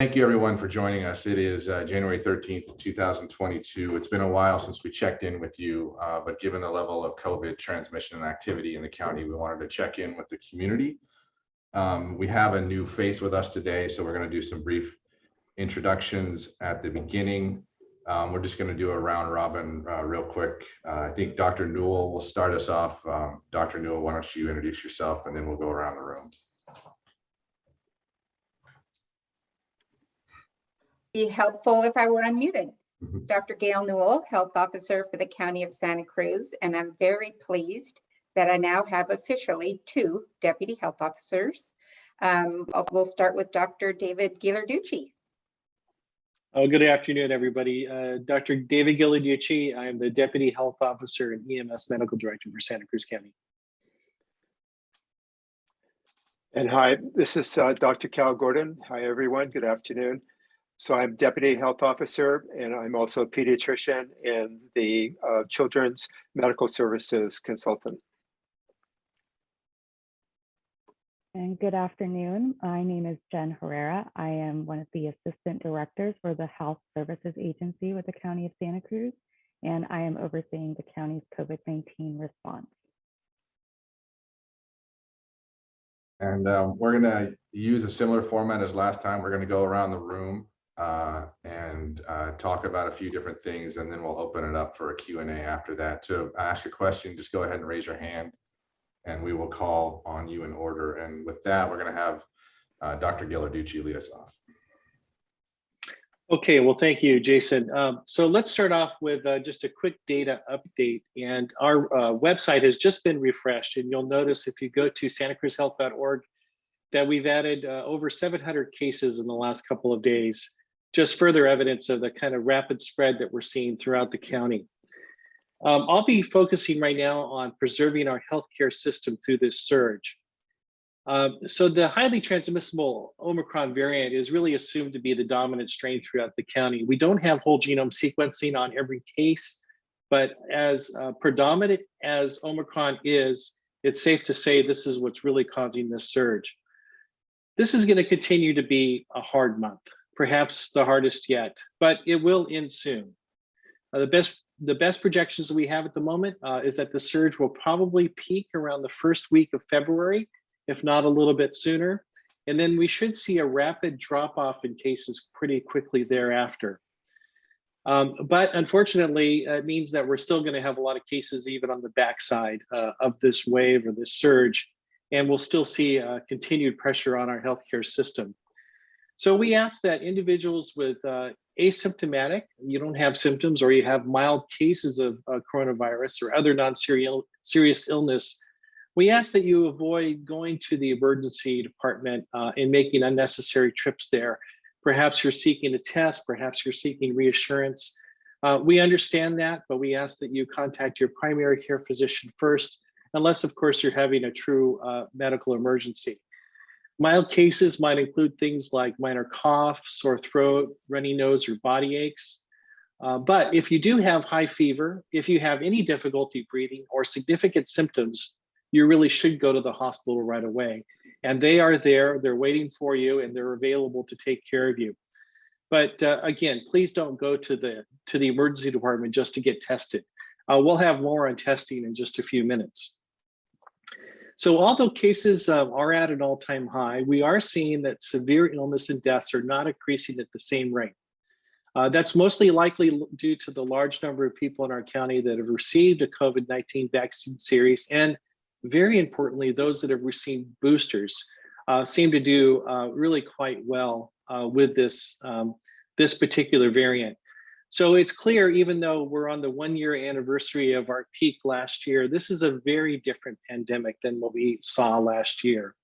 Thank you, everyone, for joining us. It is uh, January 13th, 2022. It's been a while since we checked in with you, uh, but given the level of COVID transmission and activity in the county, we wanted to check in with the community. Um, we have a new face with us today, so we're going to do some brief introductions at the beginning. Um, we're just going to do a round robin uh, real quick. Uh, I think Dr. Newell will start us off. Um, Dr. Newell, why don't you introduce yourself and then we'll go around the room. Be helpful if I were unmuted. Mhm. Dr. Gail Newell, Health Officer for the County of Santa Cruz, and I'm very pleased that I now have officially two Deputy Health Officers. Um, We'll start with Dr. David Ghilarducci. Oh, good afternoon, everybody. Uh, Dr. David Ghilarducci. I am the Deputy Health Officer and EMS Medical Director for Santa Cruz County. And hi, this is uh, Dr. Cal Gordon. Hi, everyone. Good afternoon. So I'm Deputy Health Officer, and I'm also a pediatrician and the uh, Children's Medical Services Consultant. And good afternoon. My name is Jen Herrera. I am one of the assistant directors for the Health Services Agency with the County of Santa Cruz, and I am overseeing the county's COVID-19 response. And um, we're gonna use a similar format as last time. We're gonna go around the room uh, and uh, talk about a few different things, and then we'll open it up for a Q and A after that. To ask a question, just go ahead and raise your hand, and we will call on you in order. And with that, we're gonna have uh, Dr. Ghilarducci lead us off. Okay, well, thank you, Jason. Um, so let's start off with uh, just a quick data update. And our uh, website has just been refreshed. And you'll notice if you go to santacruzhealth.org that we've added uh, over 700 cases in the last couple of days. Just further evidence of the kind of rapid spread that we're seeing throughout the county. Um, I'll be focusing right now on preserving our healthcare system through this surge. Uh, so the highly transmissible Omicron variant is really assumed to be the dominant strain throughout the county. We don't have whole genome sequencing on every case, but as uh, predominant as Omicron is, it's safe to say this is what's really causing this surge. This is going to continue to be a hard month, perhaps the hardest yet, but it will end soon. Uh, the best the best projections that we have at the moment uh, is that the surge will probably peak around the first week of February if not a little bit sooner. And then we should see a rapid drop off in cases pretty quickly thereafter. Um, but unfortunately, it means that we're still going to have a lot of cases even on the backside uh, of this wave or this surge, and we'll still see uh, continued pressure on our healthcare system. So we ask that individuals with uh, asymptomatic, you don't have symptoms or you have mild cases of uh, coronavirus or other non-serious illness we ask that you avoid going to the emergency department uh, and making unnecessary trips there. Perhaps you're seeking a test, perhaps you're seeking reassurance. Uh, we understand that, but we ask that you contact your primary care physician first, unless of course you're having a true uh, medical emergency. Mild cases might include things like minor cough, sore throat, runny nose, or body aches. Uh, but if you do have high fever, if you have any difficulty breathing or significant symptoms, you really should go to the hospital right away. And they are there, they're waiting for you, and they're available to take care of you. But uh, again, please don't go to the to the emergency department just to get tested. Uh, we'll have more on testing in just a few minutes. So although cases uh, are at an all-time high, we are seeing that severe illness and deaths are not increasing at the same rate. Uh, that's mostly likely due to the large number of people in our county that have received a COVID-19 vaccine series and very importantly, those that have received boosters uh, seem to do uh, really quite well uh, with this, um, this particular variant. So it's clear, even though we're on the one year anniversary of our peak last year, this is a very different pandemic than what we saw last year.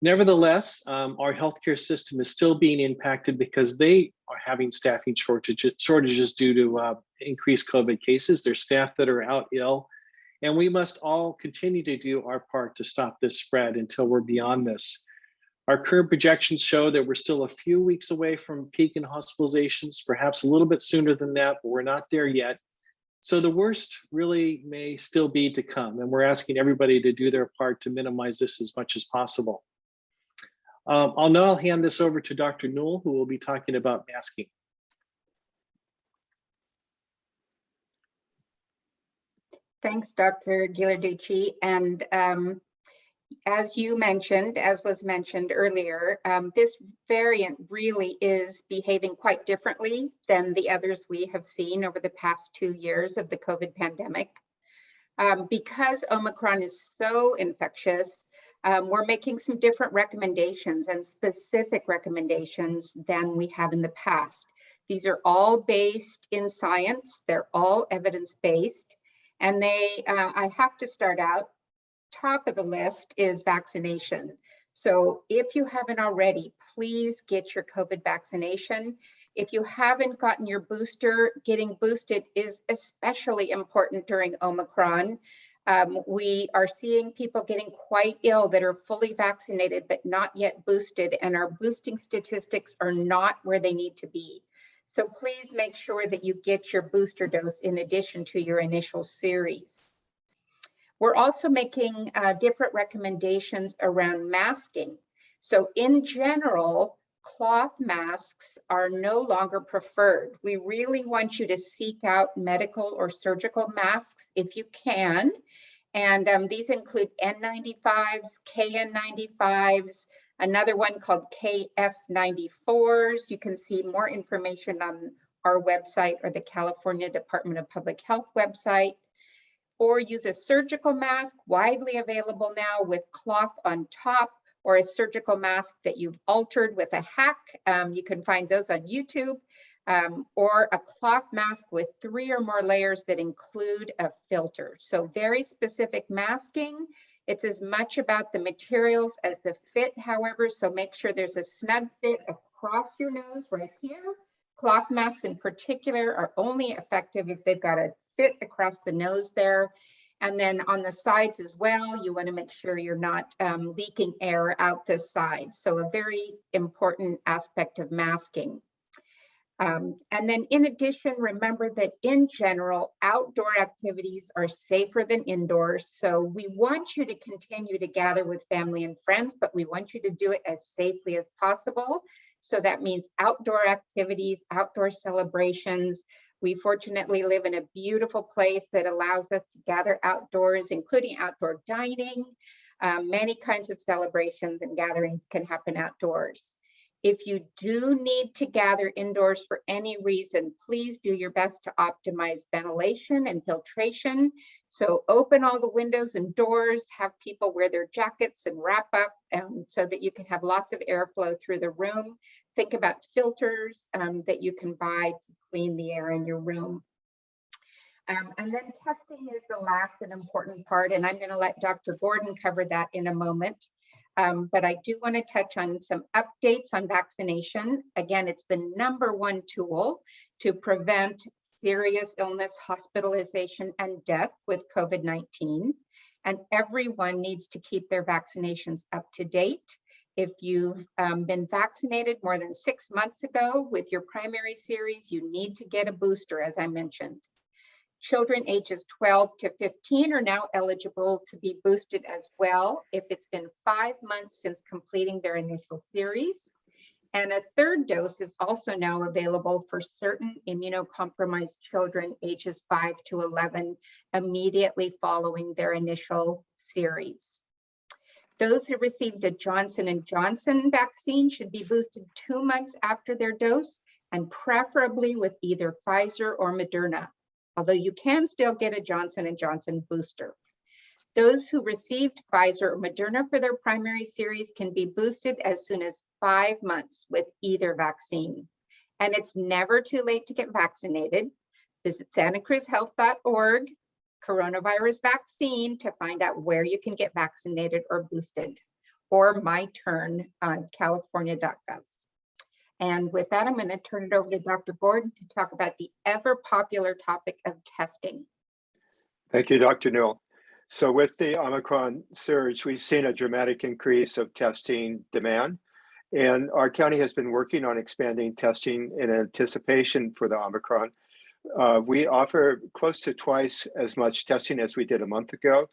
Nevertheless, um, our healthcare system is still being impacted because they are having staffing shortages, shortages due to uh, increased COVID cases. There's staff that are out ill, and we must all continue to do our part to stop this spread until we're beyond this. Our current projections show that we're still a few weeks away from peak in hospitalizations, perhaps a little bit sooner than that, but we're not there yet. So the worst really may still be to come, and we're asking everybody to do their part to minimize this as much as possible. Um, I'll now hand this over to Dr. Newell, who will be talking about masking. Thanks, Dr. Ghilarducci. And um, as you mentioned, as was mentioned earlier, um, this variant really is behaving quite differently than the others we have seen over the past two years of the COVID pandemic. Um, because Omicron is so infectious, um, we're making some different recommendations and specific recommendations than we have in the past. These are all based in science. They're all evidence-based. And they, uh, I have to start out, top of the list is vaccination. So if you haven't already, please get your COVID vaccination. If you haven't gotten your booster, getting boosted is especially important during Omicron. Um, we are seeing people getting quite ill that are fully vaccinated but not yet boosted, and our boosting statistics are not where they need to be. So please make sure that you get your booster dose in addition to your initial series. We're also making uh, different recommendations around masking. So in general, cloth masks are no longer preferred. We really want you to seek out medical or surgical masks if you can. And um, these include N95s, KN95s, another one called KF94s. You can see more information on our website or the California Department of Public Health website. Or use a surgical mask, widely available now with cloth on top, or a surgical mask that you've altered with a hack. Um, you can find those on YouTube. Um, or a cloth mask with three or more layers that include a filter. So very specific masking. It's as much about the materials as the fit, however, so make sure there's a snug fit across your nose right here. Cloth masks in particular are only effective if they've got a fit across the nose there. And then on the sides as well, you wanna make sure you're not um, leaking air out the side. So a very important aspect of masking. Um, and then in addition, remember that in general, outdoor activities are safer than indoors. So we want you to continue to gather with family and friends, but we want you to do it as safely as possible. So that means outdoor activities, outdoor celebrations. We fortunately live in a beautiful place that allows us to gather outdoors, including outdoor dining. Um, many kinds of celebrations and gatherings can happen outdoors. If you do need to gather indoors for any reason, please do your best to optimize ventilation and filtration. So open all the windows and doors, have people wear their jackets and wrap up um, so that you can have lots of airflow through the room. Think about filters um, that you can buy to clean the air in your room. Um, and then testing is the last and important part, and I'm going to let Dr. Gordon cover that in a moment. Um, but I do want to touch on some updates on vaccination. Again, it's the number one tool to prevent serious illness, hospitalization, and death with COVID-19. And everyone needs to keep their vaccinations up to date. If you've um, been vaccinated more than six months ago with your primary series, you need to get a booster, as I mentioned. Children ages 12 to 15 are now eligible to be boosted as well if it's been five months since completing their initial series. And a third dose is also now available for certain immunocompromised children ages 5 to 11 immediately following their initial series. Those who received a Johnson & Johnson vaccine should be boosted two months after their dose and preferably with either Pfizer or Moderna although you can still get a Johnson & Johnson booster. Those who received Pfizer or Moderna for their primary series can be boosted as soon as five months with either vaccine. And it's never too late to get vaccinated. Visit santacruzhealth.org, coronavirus vaccine to find out where you can get vaccinated or boosted, or my turn on california.gov. And with that, I'm going to turn it over to Dr. Gordon to talk about the ever popular topic of testing. Thank you, Dr. Newell. So with the Omicron surge, we've seen a dramatic increase of testing demand. And our county has been working on expanding testing in anticipation for the Omicron. Uh, we offer close to twice as much testing as we did a month ago.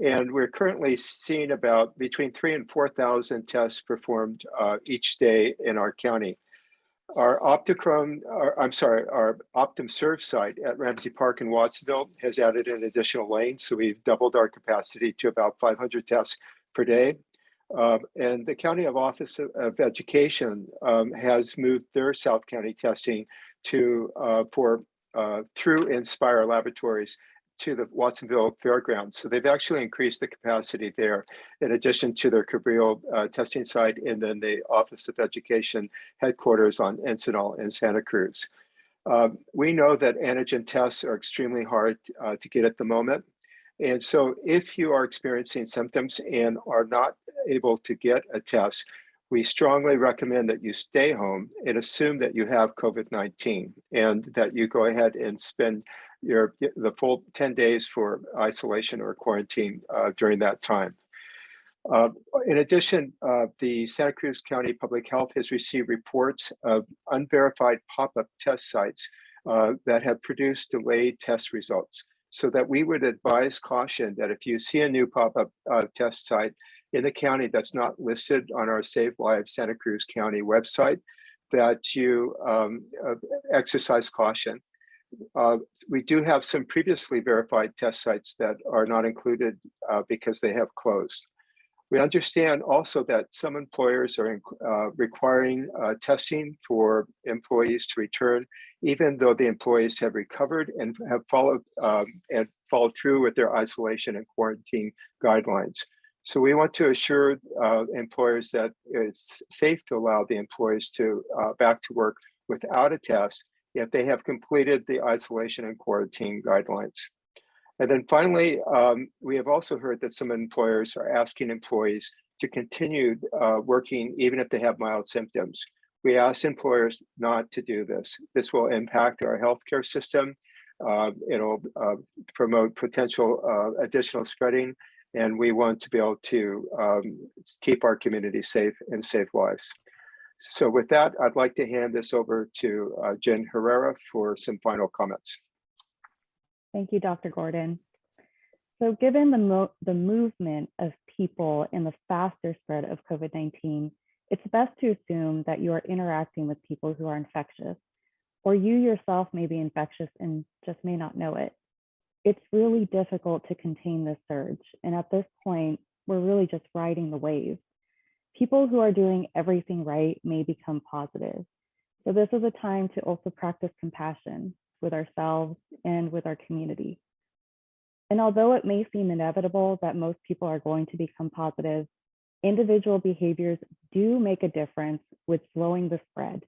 And we're currently seeing about between three and 4,000 tests performed uh, each day in our county. Our Optichrome, or, I'm sorry, our Optum Serve site at Ramsey Park in Watsonville has added an additional lane. So we've doubled our capacity to about 500 tests per day. Um, and the County of Office of, of Education um, has moved their South County testing to uh, for uh, through Inspire Laboratories to the Watsonville Fairgrounds. So they've actually increased the capacity there in addition to their Cabrillo uh, testing site and then the Office of Education headquarters on Encinal in Santa Cruz. Um, we know that antigen tests are extremely hard uh, to get at the moment. And so if you are experiencing symptoms and are not able to get a test, we strongly recommend that you stay home and assume that you have COVID-19 and that you go ahead and spend your the full 10 days for isolation or quarantine uh, during that time. Uh, in addition, uh, the Santa Cruz County Public Health has received reports of unverified pop-up test sites uh, that have produced delayed test results so that we would advise caution that if you see a new pop-up uh, test site in the county that's not listed on our Save Lives Santa Cruz County website, that you um, uh, exercise caution. Uh, we do have some previously verified test sites that are not included uh, because they have closed. We understand also that some employers are uh, requiring uh, testing for employees to return, even though the employees have recovered and have followed um, and followed through with their isolation and quarantine guidelines. So we want to assure uh, employers that it's safe to allow the employees to uh, back to work without a test if they have completed the isolation and quarantine guidelines. And then finally, um, we have also heard that some employers are asking employees to continue uh, working even if they have mild symptoms. We ask employers not to do this. This will impact our healthcare system. Uh, it'll uh, promote potential uh, additional spreading, and we want to be able to um, keep our community safe and save lives. So with that, I'd like to hand this over to uh, Jen Herrera for some final comments. Thank you, Dr. Gordon. So given the, mo the movement of people and the faster spread of COVID-19, it's best to assume that you are interacting with people who are infectious, or you yourself may be infectious and just may not know it. It's really difficult to contain this surge. And at this point, we're really just riding the wave. People who are doing everything right may become positive. So this is a time to also practice compassion with ourselves and with our community. And although it may seem inevitable that most people are going to become positive, individual behaviors do make a difference with slowing the spread.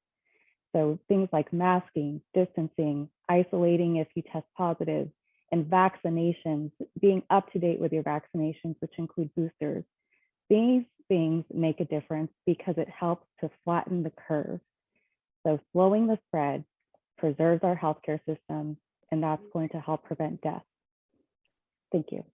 So things like masking, distancing, isolating if you test positive, and vaccinations, being up to date with your vaccinations, which include boosters. These things make a difference because it helps to flatten the curve. So slowing the spread preserves our healthcare system, and that's going to help prevent death. Thank you.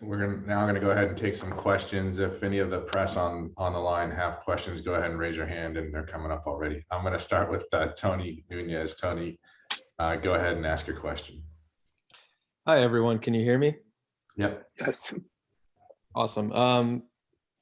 We're gonna, now going to go ahead and take some questions. If any of the press on, on the line have questions, go ahead and raise your hand and they're coming up already. I'm going to start with uh, Tony Nunez. Tony, uh, go ahead and ask your question. Hi, everyone. Can you hear me? Yep. Yes. Awesome. Um,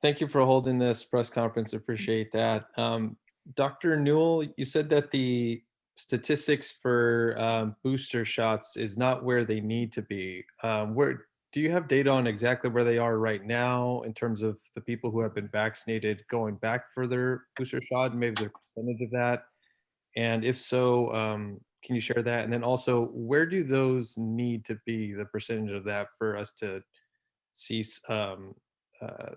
thank you for holding this press conference. Appreciate that. Um, Dr. Newell, you said that the statistics for um, booster shots is not where they need to be. Um, where do you have data on exactly where they are right now in terms of the people who have been vaccinated going back for their booster shot and maybe the percentage of that? And if so, um, can you share that? And then also, where do those need to be, the percentage of that for us to see um, uh,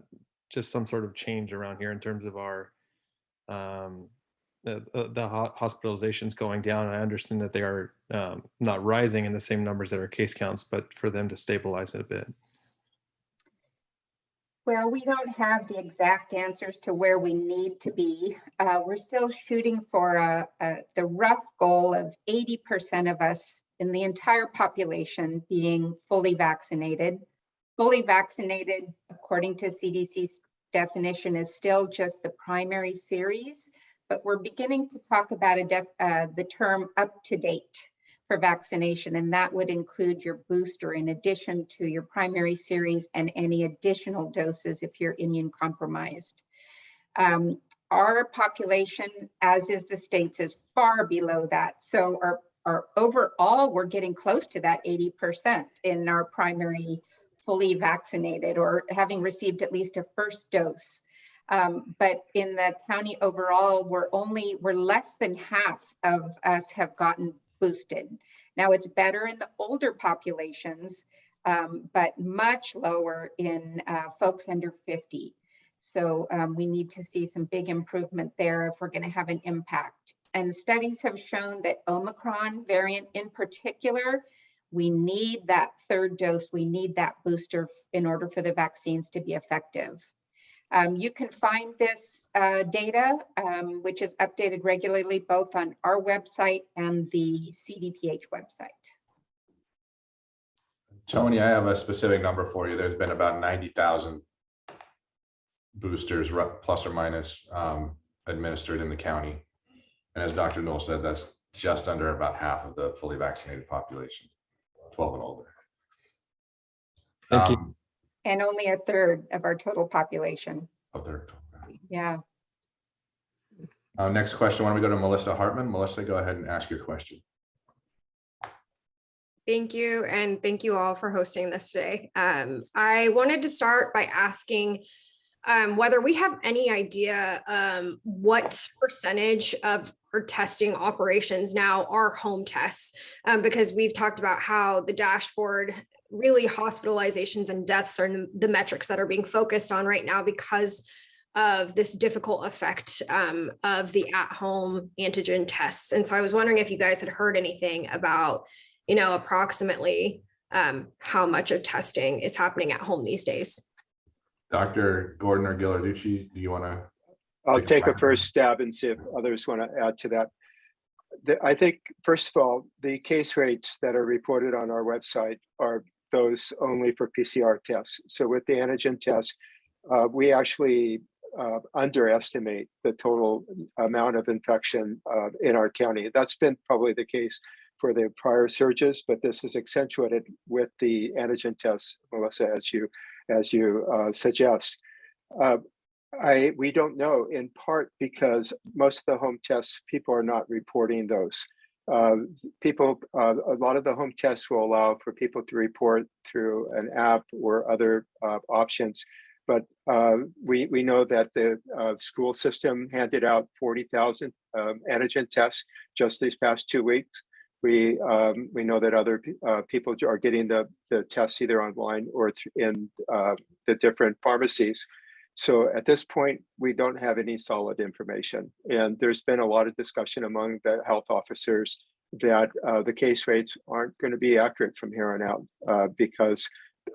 just some sort of change around here in terms of our um, the, the hospitalizations going down. And I understand that they are um, not rising in the same numbers that are case counts, but for them to stabilize it a bit. Well, we don't have the exact answers to where we need to be. Uh, we're still shooting for a, a, the rough goal of 80% of us in the entire population being fully vaccinated. Fully vaccinated, according to CDC's definition, is still just the primary series, but we're beginning to talk about a uh, the term up to date for vaccination, and that would include your booster in addition to your primary series and any additional doses if you're immune compromised. Um, our population, as is the state's, is far below that. So our, our overall, we're getting close to that 80% in our primary fully vaccinated or having received at least a first dose. Um, but in the county overall, we're only, we're less than half of us have gotten boosted. Now it's better in the older populations, um, but much lower in uh, folks under 50. So um, we need to see some big improvement there if we're going to have an impact. And studies have shown that Omicron variant in particular, we need that third dose, we need that booster in order for the vaccines to be effective. Um, you can find this uh, data, um, which is updated regularly both on our website and the CDPH website. Tony, I have a specific number for you. There's been about ninety thousand boosters, plus or minus, um, administered in the county. And as Dr. Newell said, that's just under about half of the fully vaccinated population, twelve and older. Thank you. And only a third of our total population. Of their, Yeah. uh, next question, why don't we go to Melissa Hartman? Melissa, go ahead and ask your question. Thank you, and thank you all for hosting this today. Um, I wanted to start by asking um, whether we have any idea um, what percentage of our testing operations now are home tests, um, because we've talked about how the dashboard really hospitalizations and deaths are the- the metrics that are being focused on right now because of this difficult effect um, of the at-home antigen tests. And so I was wondering if you guys had heard anything about you know, approximately um, how much of testing is happening at home these days. Dr. Gordon or Ghilarducci, do you want to? I'll Take a take a crack. first stab and see if others want to add to that. The- I think, first of all, the case rates that are reported on our website are those only for PCR tests. So with the antigen test, uh, we actually uh, underestimate the total amount of infection uh, in our county. That's been probably the case for the prior surges, but this is accentuated with the antigen tests, Melissa, as you as you uh, suggest. Uh, I, we don't know in part because most of the home tests, people are not reporting those. Uh, people, uh, a lot of the home tests will allow for people to report through an app or other uh, options. But uh, we, we know that the uh, school system handed out 40,000 um, antigen tests just these past two weeks. We, um, we know that other uh, people are getting the, the tests either online or in the different pharmacies. So at this point, we don't have any solid information. And there's been a lot of discussion among the health officers that uh, the case rates aren't going to be accurate from here on out uh, because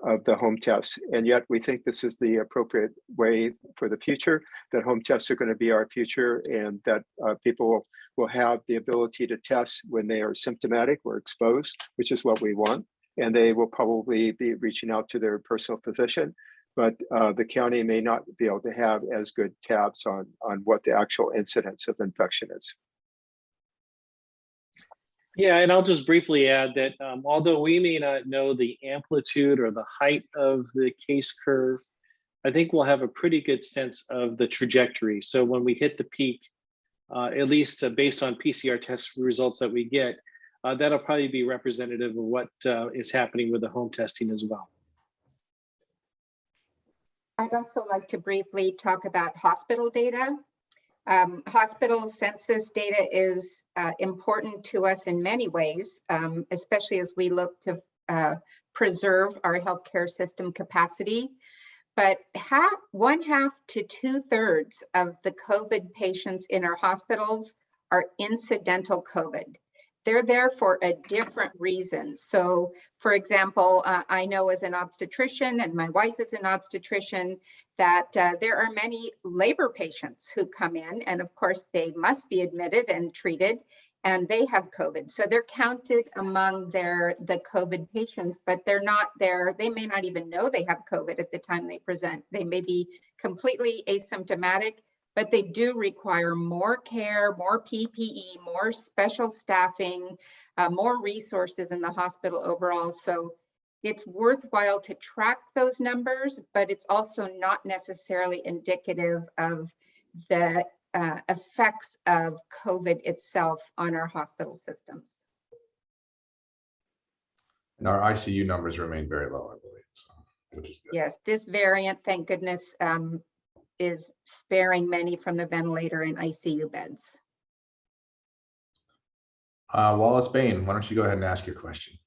of the home tests. And yet we think this is the appropriate way for the future, that home tests are going to be our future and that uh, people will, will have the ability to test when they are symptomatic or exposed, which is what we want. And they will probably be reaching out to their personal physician but uh, the county may not be able to have as good tabs on, on what the actual incidence of infection is. Yeah, and I'll just briefly add that um, although we may not know the amplitude or the height of the case curve, I think we'll have a pretty good sense of the trajectory. So when we hit the peak, uh, at least uh, based on PCR test results that we get, uh, that'll probably be representative of what uh, is happening with the home testing as well. I'd also like to briefly talk about hospital data. Um, hospital census data is uh, important to us in many ways, um, especially as we look to uh, preserve our healthcare system capacity. But half, one half to two thirds of the COVID patients in our hospitals are incidental COVID. They're there for a different reason. So for example, uh, I know as an obstetrician and my wife is an obstetrician that uh, there are many labor patients who come in and of course they must be admitted and treated and they have COVID. So they're counted among their the COVID patients, but they're not there. They may not even know they have COVID at the time they present. They may be completely asymptomatic, but they do require more care, more PPE, more special staffing, uh, more resources in the hospital overall. So it's worthwhile to track those numbers, but it's also not necessarily indicative of the uh, effects of COVID itself on our hospital systems. And our ICU numbers remain very low, I believe, so, which is good. Yes, this variant, thank goodness, um, is sparing many from the ventilator and ICU beds. Uh, Wallace Bain, why don't you go ahead and ask your question?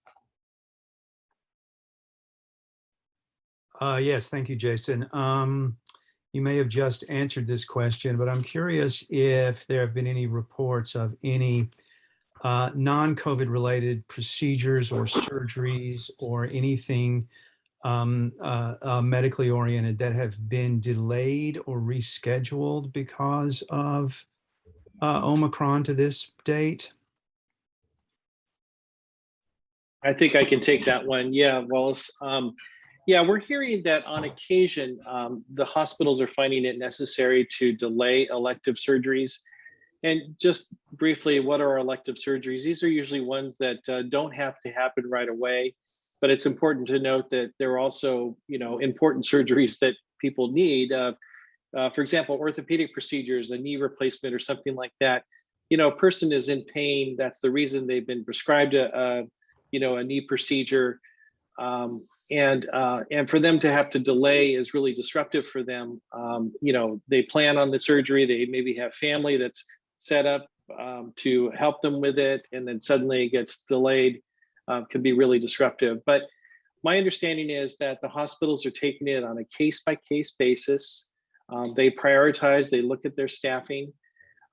Uh, yes, thank you, Jason. Um, you may have just answered this question, but I'm curious if there have been any reports of any uh, non-COVID related procedures or surgeries or anything um, uh, uh, medically oriented that have been delayed or rescheduled because of uh, Omicron to this date? I think I can take that one. Yeah, Wallace. Um, yeah, we're hearing that on occasion, um, the hospitals are finding it necessary to delay elective surgeries. And just briefly, what are elective surgeries? These are usually ones that uh, don't have to happen right away, but it's important to note that there are also, you know, important surgeries that people need. Uh, uh, for example, orthopedic procedures, a knee replacement or something like that. You know, a person is in pain. That's the reason they've been prescribed a, a you know, a knee procedure. Um, and uh, and for them to have to delay is really disruptive for them. Um, you know, they plan on the surgery. They maybe have family that's set up um, to help them with it, and then suddenly it gets delayed. Uh, can be really disruptive. But my understanding is that the hospitals are taking it on a case by case basis. Um, they prioritize. They look at their staffing.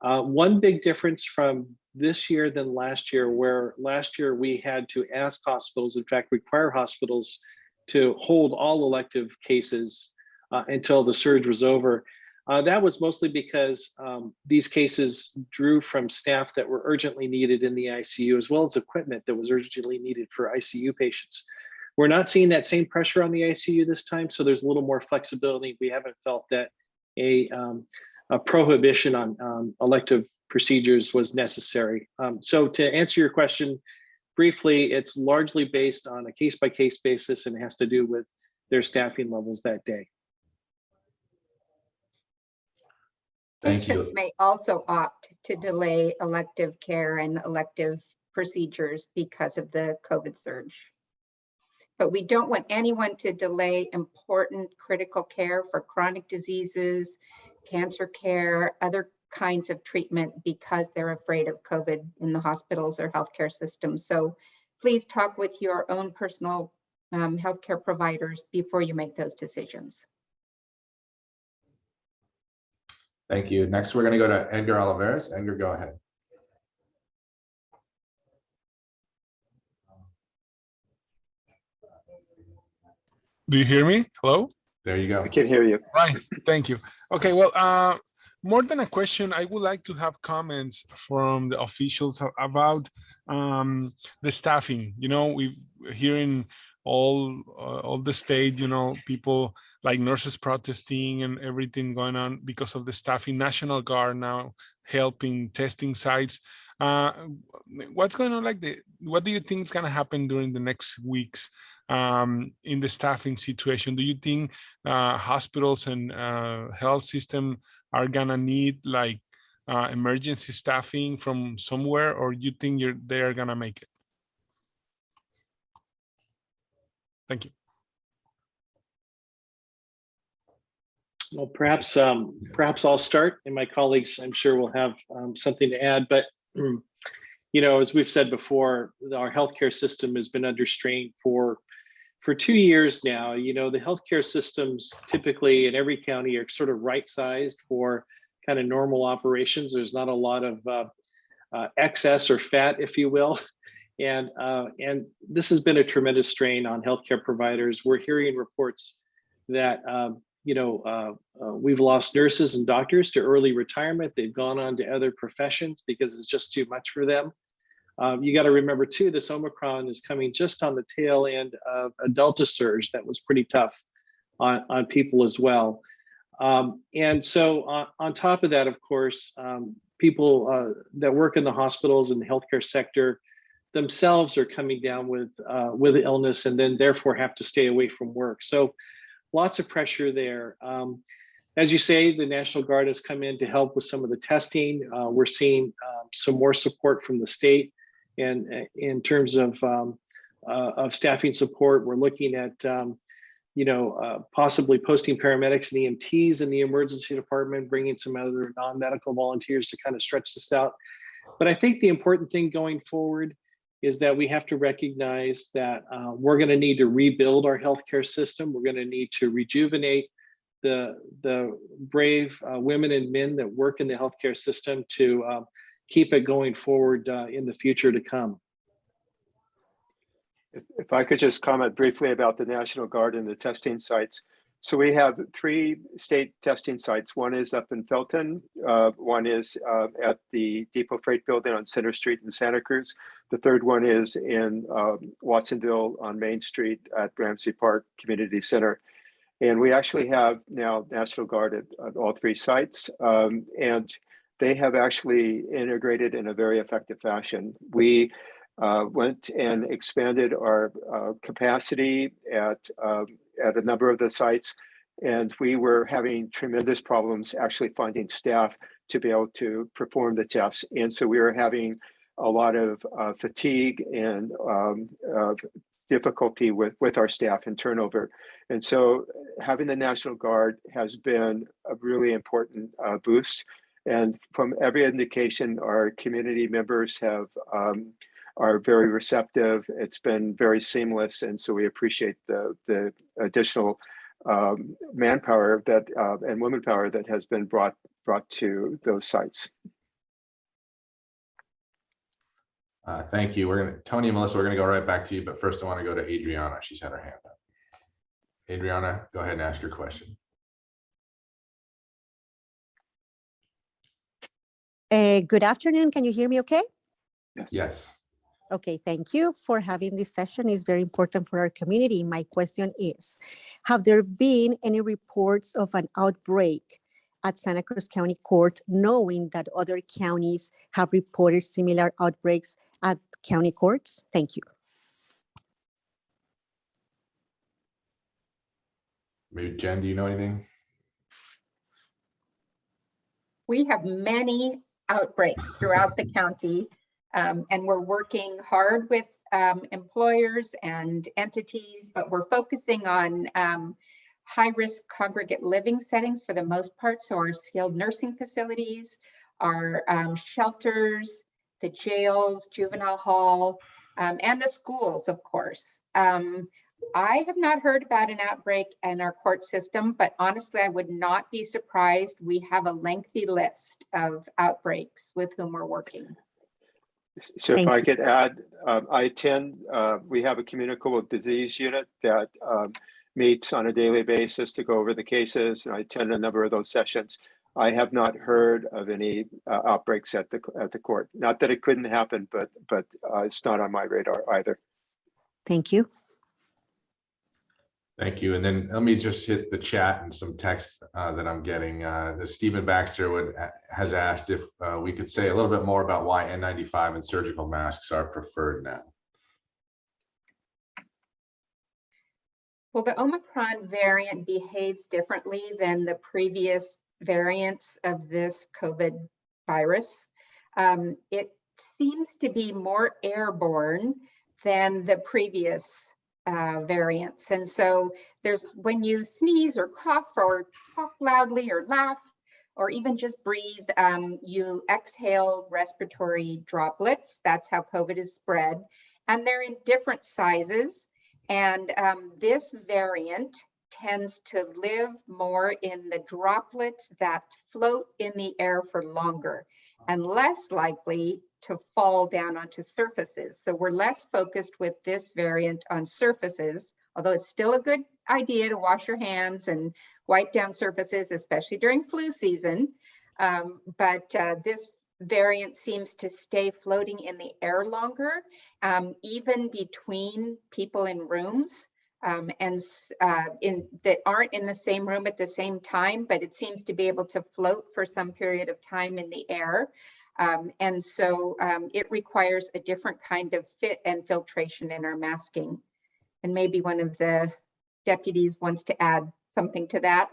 Uh, one big difference from this year than last year, where last year we had to ask hospitals, in fact, require hospitals to hold all elective cases uh, until the surge was over. Uh, that was mostly because um, these cases drew from staff that were urgently needed in the ICU, as well as equipment that was urgently needed for ICU patients. We're not seeing that same pressure on the ICU this time, so there's a little more flexibility. We haven't felt that a, um, a prohibition on um, elective procedures was necessary. Um, so to answer your question, briefly, it's largely based on a case by case basis and has to do with their staffing levels that day. Patients may also opt to delay elective care and elective procedures because of the COVID surge. But we don't want anyone to delay important critical care for chronic diseases, cancer care, other kinds of treatment because they're afraid of COVID in the hospitals or healthcare systems. So please talk with your own personal um, healthcare providers before you make those decisions. Thank you. Next, we're going to go to Edgar Olivares. Edgar, go ahead. Do you hear me? Hello? There you go. I can hear you. Right, thank you. Okay, well, uh, more than a question, I would like to have comments from the officials about um, the staffing. You know, we've hearing all uh, all the state, you know, people like nurses protesting and everything going on because of the staffing. National Guard now helping testing sites. Uh, what's going on? Like the what do you think is going to happen during the next weeks? um, in the staffing situation? Do you think uh, hospitals and uh, health system are gonna need like uh, emergency staffing from somewhere, or you think you're they are gonna make it? Thank you. Well, perhaps um, perhaps I'll start, and my colleagues, I'm sure, will have um, something to add. But you know, as we've said before, our healthcare system has been under strain for for two years now. You know, the healthcare systems typically in every county are sort of right-sized for kind of normal operations. There's not a lot of uh, uh, excess or fat, if you will. And uh, and this has been a tremendous strain on healthcare providers. We're hearing reports that um, you know uh, uh, we've lost nurses and doctors to early retirement. They've gone on to other professions because it's just too much for them. Um, you got to remember too, this Omicron is coming just on the tail end of a Delta surge that was pretty tough on, on people as well. Um, and so on, on top of that, of course, um, people uh, that work in the hospitals and the healthcare sector themselves are coming down with uh, with illness and then therefore have to stay away from work. So lots of pressure there. Um, as you say, the National Guard has come in to help with some of the testing. Uh, we're seeing um, some more support from the state and uh, in terms of um, uh, of staffing support, we're looking at um, you know, uh, possibly posting paramedics and EMTs in the emergency department, bringing some other non-medical volunteers to kind of stretch this out. But I think the important thing going forward is that we have to recognize that uh, we're going to need to rebuild our healthcare system. We're going to need to rejuvenate the, the brave uh, women and men that work in the healthcare system to uh, keep it going forward uh, in the future to come. If, if I could just comment briefly about the National Guard and the testing sites. So we have three state testing sites. One is up in Felton. Uh, one is uh, at the Depot Freight Building on Center Street in Santa Cruz. The third one is in um, Watsonville on Main Street at Ramsey Park Community Center. And we actually have now National Guard at, at all three sites. Um, and they have actually integrated in a very effective fashion. We uh, went and expanded our uh, capacity at, um, at a number of the sites. And we were having tremendous problems actually finding staff to be able to perform the tests. And so we were having a lot of uh, fatigue and um, difficulty with, with our staff and turnover. And so having the National Guard has been a really important uh, boost. And from every indication, our community members have um, are very receptive. It's been very seamless. And so we appreciate the, the additional um, manpower that uh, and women power that has been brought brought to those sites. Uh, thank you. We're gonna, Tony and Melissa, we're gonna go right back to you, but first I want to go to Adriana. She's had her hand up. Adriana, go ahead and ask your question. Uh, good afternoon. Can you hear me okay? Yes. Yes. Okay, thank you for having this session. It's very important for our community. My question is, have there been any reports of an outbreak at Santa Cruz County Court, knowing that other counties have reported similar outbreaks at county courts? Thank you. Maybe Jen, do you know anything? We have many outbreaks throughout the county. Um, and we're working hard with um, employers and entities, but we're focusing on um, high-risk congregate living settings for the most part. So our skilled nursing facilities, our um, shelters, the jails, juvenile hall, um, and the schools, of course. Um, I have not heard about an outbreak in our court system, but honestly, I would not be surprised. We have a lengthy list of outbreaks with whom we're working. So if Thank I could add, um, I attend, uh, we have a communicable disease unit that um, meets on a daily basis to go over the cases, and I attend a number of those sessions. I have not heard of any uh, outbreaks at the at the court. Not that it couldn't happen, but but uh, it's not on my radar either. Thank you. Thank you. And then let me just hit the chat and some text uh, that I'm getting. Uh, Stephen Baxter would has asked if uh, we could say a little bit more about why N95 and surgical masks are preferred now. Well, the Omicron variant behaves differently than the previous variants of this COVID virus. Um, it seems to be more airborne than the previous uh, variants. And so there's when you sneeze or cough or talk loudly or laugh or even just breathe, um, you exhale respiratory droplets. That's how COVID is spread. And they're in different sizes. And um, this variant tends to live more in the droplets that float in the air for longer and less likely to fall down onto surfaces. So we're less focused with this variant on surfaces, although it's still a good idea to wash your hands and wipe down surfaces, especially during flu season. Um, but uh, this variant seems to stay floating in the air longer, um, even between people in rooms. um, and uh, in, that aren't in the same room at the same time, but it seems to be able to float for some period of time in the air. Um, And so um, it requires a different kind of fit and filtration in our masking. And maybe one of the deputies wants to add something to that.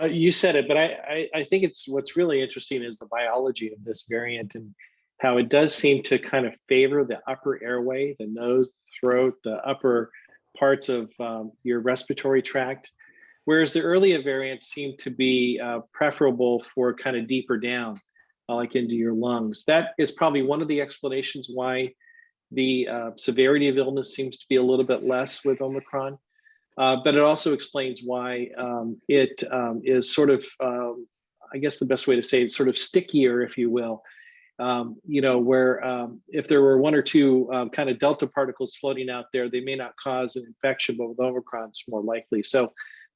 Uh, you said it, but I, I, I think it's what's really interesting is the biology of this variant and how it does seem to kind of favor the upper airway, the nose, throat, the upper parts of um, your respiratory tract, whereas the earlier variants seem to be uh, preferable for kind of deeper down, uh, like into your lungs. That is probably one of the explanations why the uh, severity of illness seems to be a little bit less with Omicron. Uh, but it also explains why um, it um, is sort of, um, I guess the best way to say it, sort of stickier, if you will. Um, you know, where um, if there were one or two um, kind of delta particles floating out there, they may not cause an infection, but with Omicron, it's more likely. So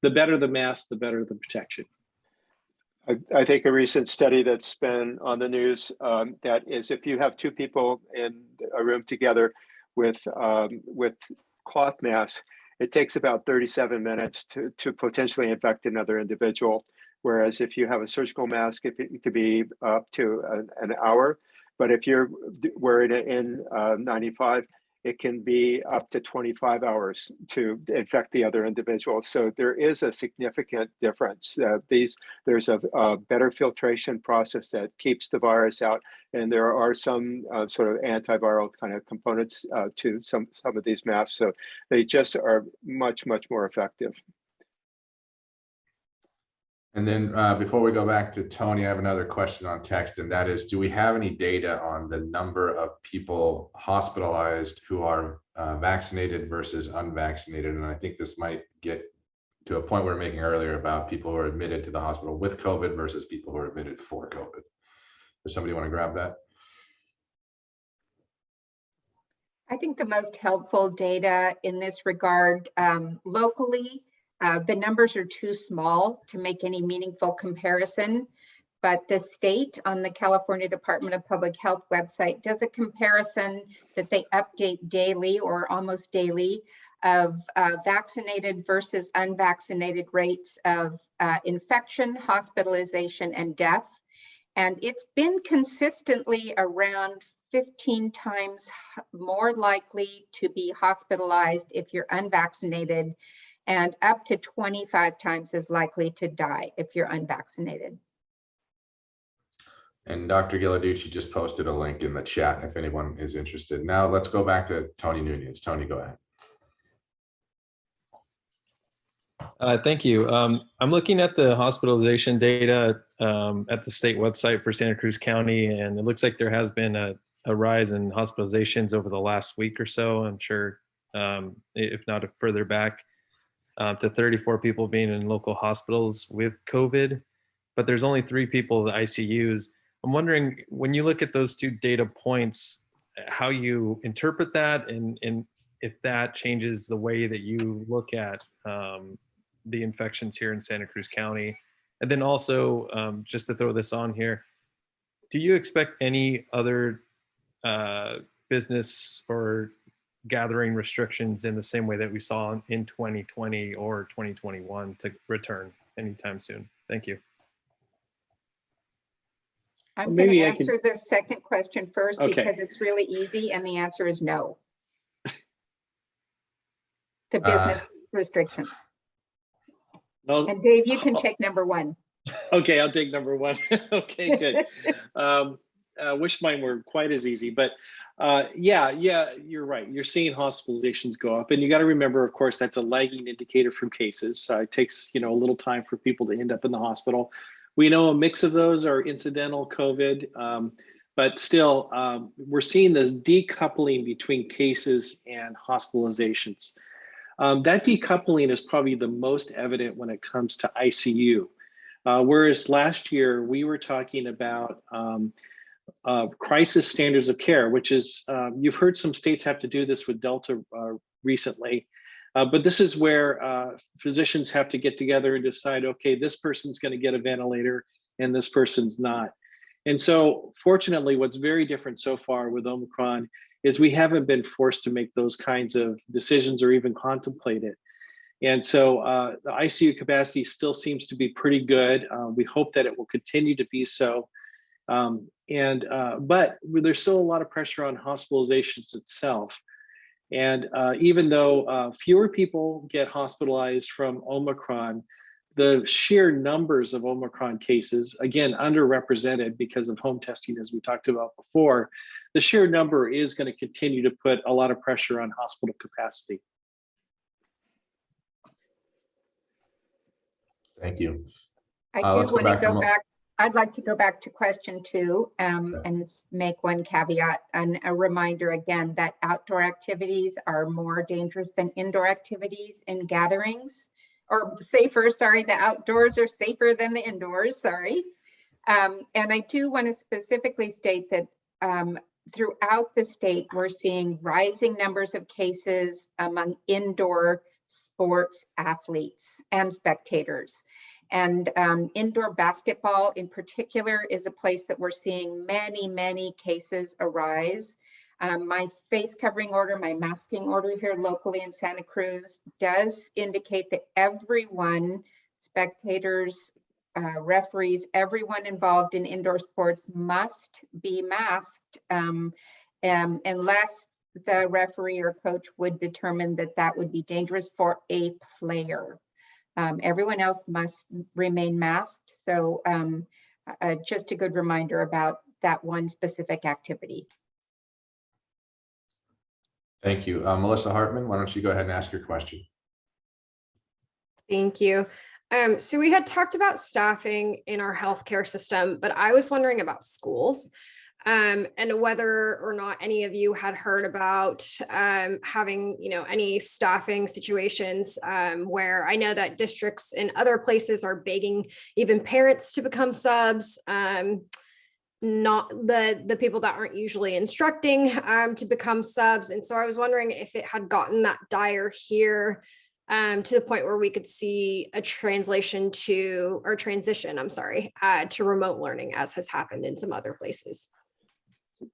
the better the mask, the better the protection. I, I think a recent study that's been on the news um, that is if you have two people in a room together with um, with cloth masks, it takes about 37 minutes to, to potentially infect another individual. Whereas if you have a surgical mask, it, it could be up to an, an hour. But if you're wearing it in uh, 95, it can be up to 25 hours to infect the other individual. So there is a significant difference. Uh, these there's a, a better filtration process that keeps the virus out, and there are some uh, sort of antiviral kind of components uh, to some some of these masks. So they just are much much more effective. And then uh, before we go back to Tony, I have another question on text, and that is, do we have any data on the number of people hospitalized who are uh, vaccinated versus unvaccinated? And I think this might get to a point we were making earlier about people who are admitted to the hospital with COVID versus people who are admitted for COVID. Does somebody want to grab that? I think the most helpful data in this regard um, locally, uh, the numbers are too small to make any meaningful comparison. But the state on the California Department of Public Health website does a comparison that they update daily or almost daily of uh, vaccinated versus unvaccinated rates of uh, infection, hospitalization, and death. And it's been consistently around 15 times more likely to be hospitalized if you're unvaccinated and up to 25 times as likely to die if you're unvaccinated. And Dr. Ghilarducci just posted a link in the chat if anyone is interested. Now let's go back to Tony Nunez. Tony, go ahead. Uh, Thank you. Um, I'm looking at the hospitalization data um, at the state website for Santa Cruz County, and it looks like there has been a, a rise in hospitalizations over the last week or so. I'm sure, um, if not further back, uh, to 34 people being in local hospitals with COVID, but there's only three people in the ICUs. I'm wondering, when you look at those two data points, how you interpret that and, and if that changes the way that you look at um, the infections here in Santa Cruz County. And then also, um, just to throw this on here, do you expect any other uh, business or gathering restrictions in the same way that we saw in 2020 or 2021 to return anytime soon? Thank you. I'm Well, going to maybe I could- answer the second question first Okay. because it's really easy and the answer is no. The Uh, business restriction. No, And Dave, you can take number one. Okay, I'll take number one. okay, good. um, I wish mine were quite as easy, but uh, yeah, yeah, you're right. You're seeing hospitalizations go up, and you got to remember, of course, that's a lagging indicator from cases. Uh, it takes you know a little time for people to end up in the hospital. We know a mix of those are incidental COVID, um, but still, um, we're seeing this decoupling between cases and hospitalizations. Um, that decoupling is probably the most evident when it comes to ICU. Uh, whereas last year we were talking about um, uh, crisis standards of care, which is, um, you've heard some states have to do this with Delta uh, recently, uh, but this is where uh, physicians have to get together and decide, okay, this person's gonna get a ventilator and this person's not. And so fortunately, what's very different so far with Omicron is we haven't been forced to make those kinds of decisions or even contemplate it. And so uh, the ICU capacity still seems to be pretty good. Uh, we hope that it will continue to be so. Um, and uh, but there's still a lot of pressure on hospitalizations itself. And uh, even though uh, fewer people get hospitalized from Omicron, the sheer numbers of Omicron cases, again, underrepresented because of home testing, as we talked about before, the sheer number is going to continue to put a lot of pressure on hospital capacity. Thank you. I Uh, do want to go Mo- back, I'd like to go back to question two um, and make one caveat and a reminder again that outdoor activities are more dangerous than indoor activities and gatherings. Or safer, sorry, the outdoors are safer than the indoors, sorry. Um, And I do want to specifically state that um, throughout the state, we're seeing rising numbers of cases among indoor sports athletes and spectators. And um, indoor basketball in particular is a place that we're seeing many, many cases arise. Um, my face covering order, my masking order here locally in Santa Cruz does indicate that everyone, spectators, uh, referees, everyone involved in indoor sports must be masked um, um, unless the referee or coach would determine that that would be dangerous for a player. Um, everyone else must remain masked. So um, uh, just a good reminder about that one specific activity. Thank you. Uh, Melissa Hartman, why don't you go ahead and ask your question? Thank you. Um, so we had talked about staffing in our healthcare system, but I was wondering about schools. Um, and whether or not any of you had heard about um, having, you know, any staffing situations um, where I know that districts in other places are begging even parents to become subs. Um, not the the people that aren't usually instructing um, to become subs. And so I was wondering if it had gotten that dire here um, to the point where we could see a translation to or transition, I'm sorry, uh, to remote learning as has happened in some other places.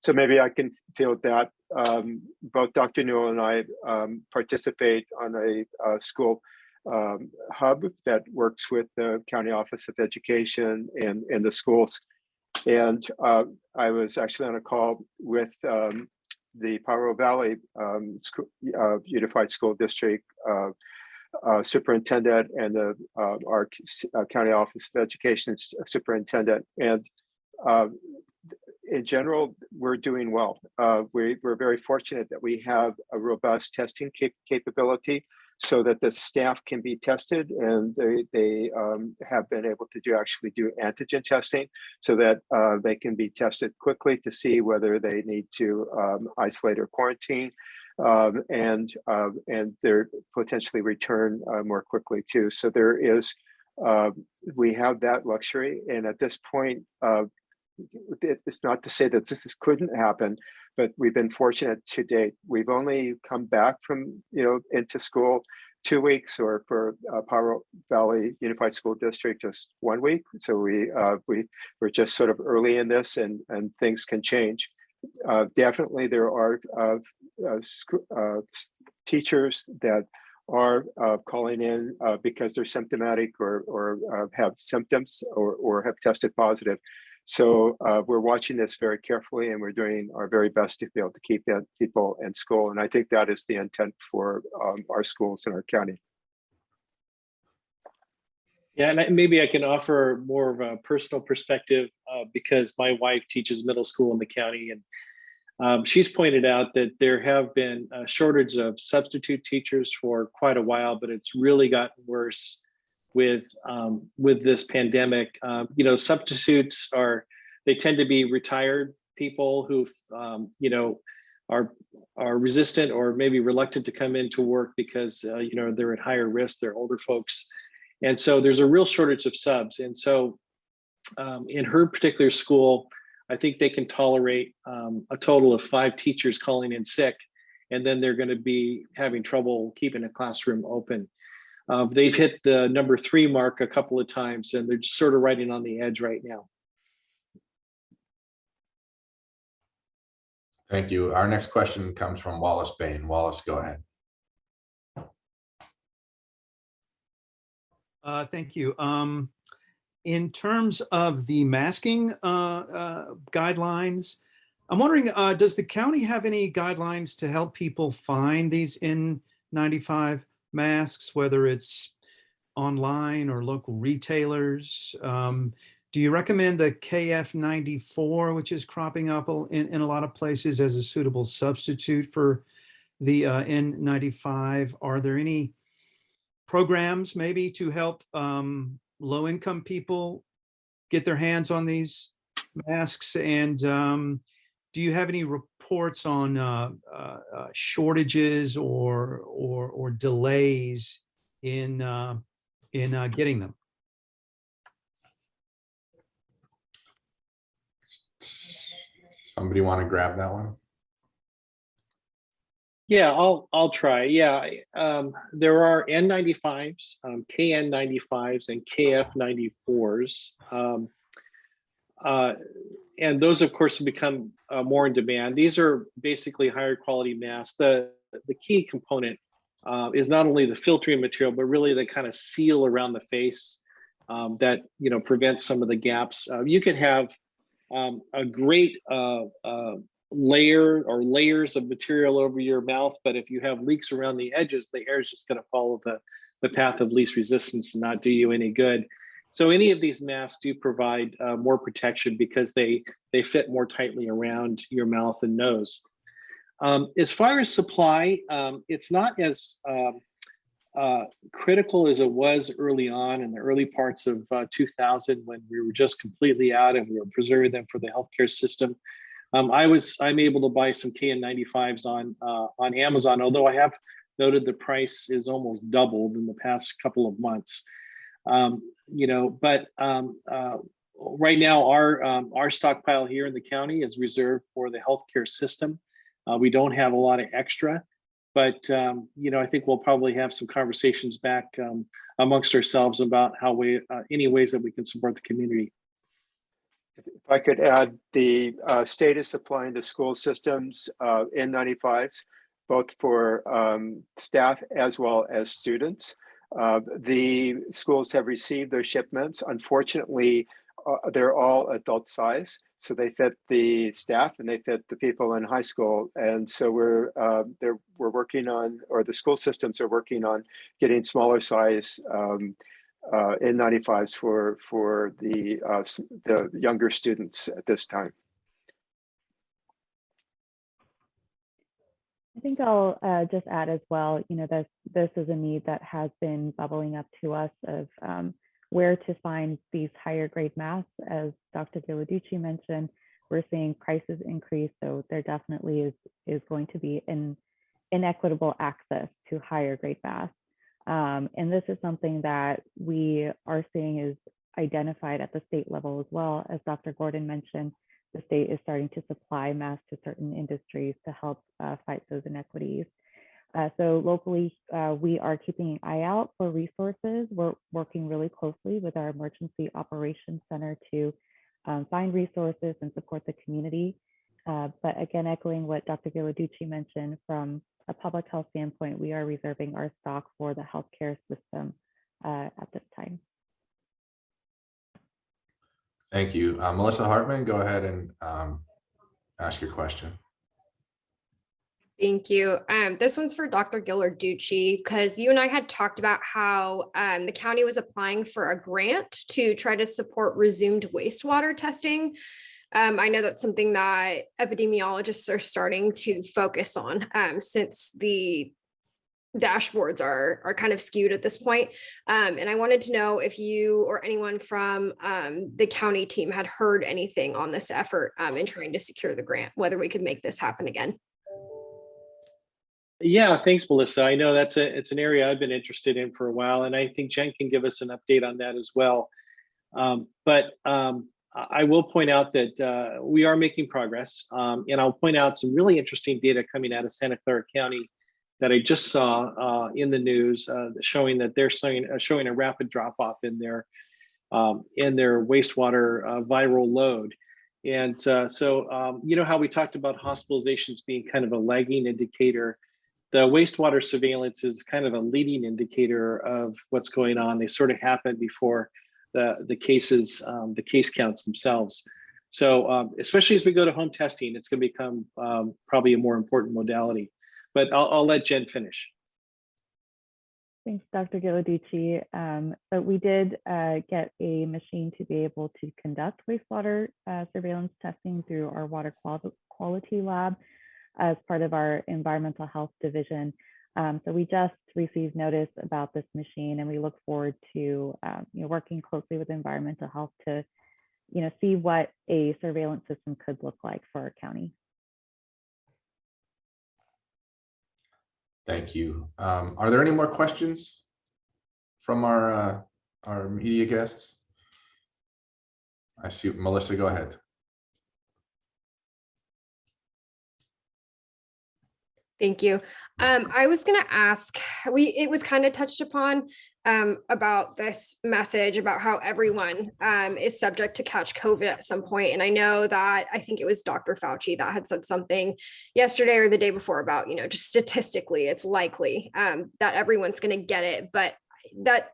So maybe I can field that. Um, both Dr. Newell and I um, participate on a, school um, hub that works with the County Office of Education and, and the schools. And uh, I was actually on a call with um, the Pajaro Valley um, uh, Unified School District uh, uh, Superintendent and the, uh, our County Office of Education Superintendent. And in general, we're doing well. Uh, we, we're very fortunate that we have a robust testing cap- capability so that the staff can be tested and they, they um, have been able to do actually do antigen testing so that uh, they can be tested quickly to see whether they need to um, isolate or quarantine um, and uh, and they're potentially return uh, more quickly too. So there is, uh, we have that luxury. And at this point, uh, it's not to say that this is- couldn't happen, but we've been fortunate to date. We've only come back from, you know, into school two weeks or for uh, Valley Unified School District, just one week. So we, uh, we, we're just sort of early in this and, and things can change. Uh, definitely there are, uh, uh, uh, teachers that are uh, calling in uh, because they're symptomatic or, or uh, have symptoms or, or have tested positive. So uh, we're watching this very carefully and we're doing our very best to be able to keep people in school. And I think that is the intent for um, our schools in our county. Yeah, and I- maybe I can offer more of a personal perspective uh, because my wife teaches middle school in the county and um, she's pointed out that there have been a shortage of substitute teachers for quite a while, but it's really gotten worse with um, with this pandemic. Um, you know, substitutes are they tend to be retired people who um, you know are are resistant or maybe reluctant to come into work because uh, you know they're at higher risk. They're older folks, and so there's a real shortage of subs. And so um, in her particular school, I think they can tolerate um, a total of five teachers calling in sick, and then they're going to be having trouble keeping a classroom open. Um, they've hit the number three mark a couple of times, and they're just sort of riding on the edge right now. Thank you. Our next question comes from Wallace Bain. Wallace, go ahead. Uh, Thank you. Um, In terms of the masking uh, uh, guidelines, I'm wondering, uh, does the county have any guidelines to help people find these N95 masks, whether it's online or local retailers? Um, Do you recommend the KF94, which is cropping up in, in a lot of places as a suitable substitute for the uh, N95? Are there any programs maybe to help um, low-income people get their hands on these masks? And um, do you have any reports on uh, uh, uh, shortages or or or delays in uh, in uh, getting them? Somebody want to grab that one? Yeah, I'll, I'll try. Yeah, um, there are N95s, um, KN95s and KF94s. Um, uh, and those, of course, have become uh, more in demand. These are basically higher quality masks. The, the key component uh, is not only the filtering material, but really the kind of seal around the face um, that, you know, prevents some of the gaps. Uh, you can have um, a great uh, layer or layers of material over your mouth, but if you have leaks around the edges, the air is just going to follow the, the path of least resistance and not do you any good. So any of these masks do provide uh, more protection because they, they fit more tightly around your mouth and nose. Um, as far as supply, um, it's not as um, uh, critical as it was early on in the early parts of uh, 2000 when we were just completely out and we were preserving them for the healthcare system. Um, I was I'm able to buy some KN95s on uh, on Amazon, although I have noted the price is almost doubled in the past couple of months. Um, you know, but um, uh, right now our um, our stockpile here in the county is reserved for the healthcare system. Uh, we don't have a lot of extra, but um, you know I think we'll probably have some conversations back um, amongst ourselves about how we uh, any ways that we can support the community. If I could add, the uh, state is supplying the school systems uh, N95s, both for um, staff as well as students. Uh, The schools have received their shipments. Unfortunately, uh, they're all adult size, so they fit the staff and they fit the people in high school. And so we're uh, we're working on, or the school systems are working on getting smaller size um, uh, N95s for for the uh, the younger students at this time. Think I'll uh, just add as well, you know, this, this is a need that has been bubbling up to us of um, where to find these higher grade masks. As Dr. Ghilarducci mentioned, we're seeing prices increase, so there definitely is, is going to be an inequitable access to higher grade masks. Um, and this is something that we are seeing is identified at the state level as well. As Dr. Gordon mentioned, the state is starting to supply masks to certain industries to help uh, fight those inequities. Uh, so locally, uh, we are keeping an eye out for resources. We're working really closely with our Emergency Operations Center to um, find resources and support the community. Uh, but again, echoing what Dr. Ghilarducci mentioned, from a public health standpoint, we are reserving our stock for the healthcare system uh, at this time. Thank you. Uh, Melissa Hartman, go ahead and um, ask your question. Thank you. Um, this one's for Dr. Ghilarducci, because you and I had talked about how um, the county was applying for a grant to try to support resumed wastewater testing. Um, I know that's something that epidemiologists are starting to focus on um, since the dashboards are are kind of skewed at this point. Um, and I wanted to know if you or anyone from um, the county team had heard anything on this effort um, in trying to secure the grant, whether we could make this happen again. Yeah, thanks, Melissa. I know that's a it's an area I've been interested in for a while, and I think Jen can give us an update on that as well. Um, but um, I will point out that uh, we are making progress, um, and I'll point out some really interesting data coming out of Santa Clara County that I just saw uh, in the news, uh, showing that they're showing uh, showing a rapid drop off in their um, in their wastewater uh, viral load. And uh, so, um, you know how we talked about hospitalizations being kind of a lagging indicator. The wastewater surveillance is kind of a leading indicator of what's going on. They sort of happen before the, the cases, um, the case counts themselves. So um, especially as we go to home testing, it's going to become um, probably a more important modality. But I'll, I'll let Jen finish. Thanks, Dr. Ghilarducci. Um, but we did uh, get a machine to be able to conduct wastewater uh, surveillance testing through our water quality lab as part of our environmental health division. Um, so we just received notice about this machine and we look forward to um, you know, working closely with environmental health to you know, see what a surveillance system could look like for our county. Thank you. Um, Are there any more questions from our, uh, our media guests? I see Melissa, go ahead. Thank you. Um, I was gonna ask, we, it was kind of touched upon um, about this message about how everyone um, is subject to catch COVID at some point. And I know that, I think it was Dr. Fauci that had said something yesterday or the day before about, you know, just statistically, it's likely um, that everyone's gonna get it, but that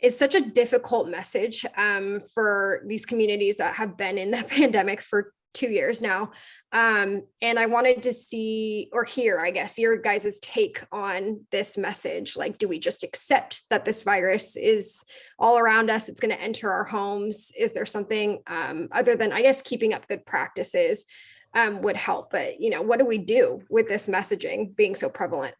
is such a difficult message um, for these communities that have been in the pandemic for two years now. Um, and I wanted to see or hear, I guess, your guys' take on this message. Like, do we just accept that this virus is all around us? It's going to enter our homes. Is there something um, other than, I guess, keeping up good practices um, would help? But, you know, what do we do with this messaging being so prevalent?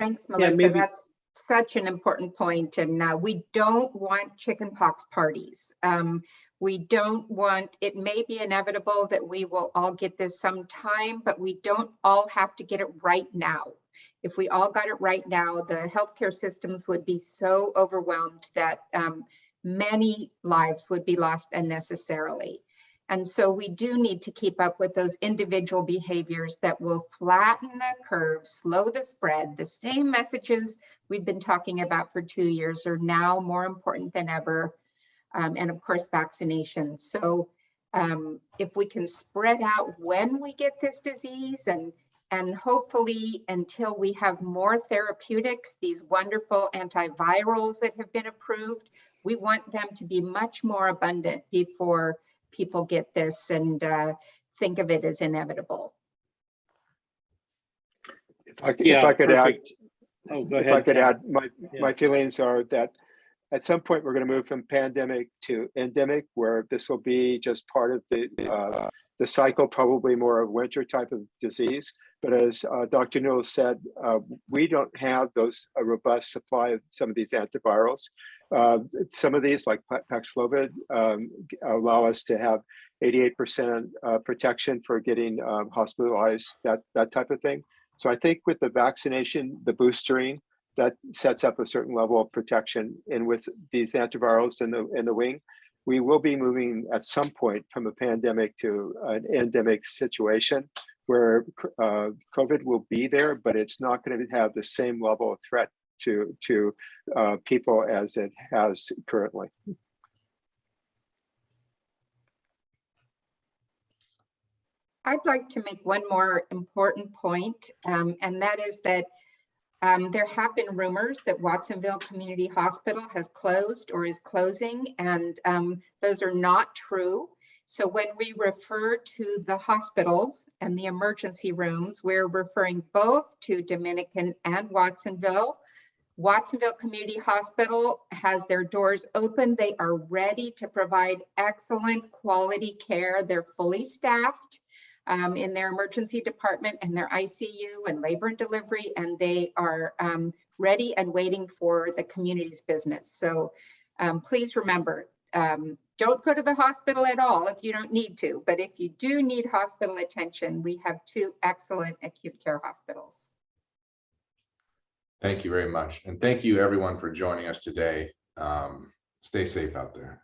Thanks, Melissa. Yeah, maybe- That's such an important point, and uh, we don't want chickenpox parties. Um, we don't want, it may be inevitable that we will all get this sometime, but we don't all have to get it right now. If we all got it right now, the healthcare systems would be so overwhelmed that um, many lives would be lost unnecessarily. And so we do need to keep up with those individual behaviors that will flatten the curve, slow the spread. The same messages we've been talking about for two years are now more important than ever. Um, and of course, vaccination. So um, if we can spread out when we get this disease and and hopefully until we have more therapeutics, these wonderful antivirals that have been approved, we want them to be much more abundant before people get this and uh, think of it as inevitable. If I could- Yeah, if I could add. Oh, go if I could Ken. add, my, Yeah. my feelings are that at some point, we're going to move from pandemic to endemic, where this will be just part of the, uh, the cycle, probably more of winter type of disease. But as uh, Dr. Newell said, uh, we don't have those, a robust supply of some of these antivirals. Uh, some of these, like Paxlovid, um, allow us to have 88% uh, protection for getting um, hospitalized, that, that type of thing. So I think with the vaccination, the boostering, that sets up a certain level of protection. And with these antivirals in the in the wing, we will be moving at some point from a pandemic to an endemic situation where uh, COVID will be there, but it's not going to have the same level of threat to to uh, people as it has currently. I'd like to make one more important point, um, and that is that um, there have been rumors that Watsonville Community Hospital has closed or is closing, and um, those are not true. So when we refer to the hospitals and the emergency rooms, we're referring both to Dominican and Watsonville. Watsonville Community Hospital has their doors open. They are ready to provide excellent quality care. They're fully staffed um, in their emergency department and their ICU and labor and delivery, and they are um, ready and waiting for the community's business. So um, please remember, um, don't go to the hospital at all if you don't need to, but if you do need hospital attention, we have two excellent acute care hospitals. Thank you very much. And thank you everyone for joining us today. Um, Stay safe out there.